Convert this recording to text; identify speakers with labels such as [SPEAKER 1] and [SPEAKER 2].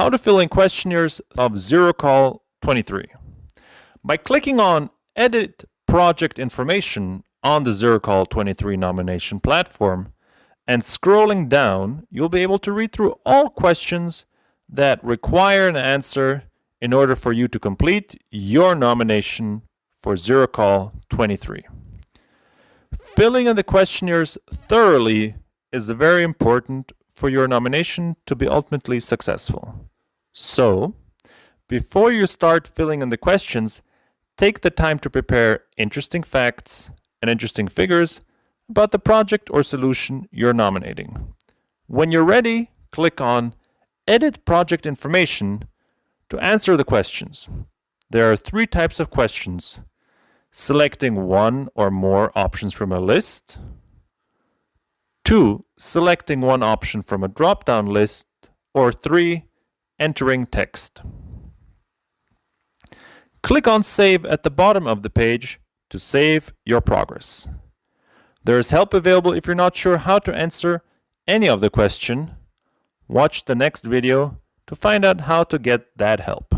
[SPEAKER 1] how to fill in questionnaires of ZeroCall 23. By clicking on Edit Project Information on the ZeroCall 23 nomination platform and scrolling down, you'll be able to read through all questions that require an answer in order for you to complete your nomination for ZeroCall 23. Filling in the questionnaires thoroughly is very important for your nomination to be ultimately successful. So, before you start filling in the questions, take the time to prepare interesting facts and interesting figures about the project or solution you're nominating. When you're ready, click on Edit Project Information to answer the questions. There are three types of questions. Selecting one or more options from a list, Two, selecting one option from a drop-down list. Or three, entering text. Click on Save at the bottom of the page to save your progress. There is help available if you're not sure how to answer any of the question. Watch the next video to find out how to get that help.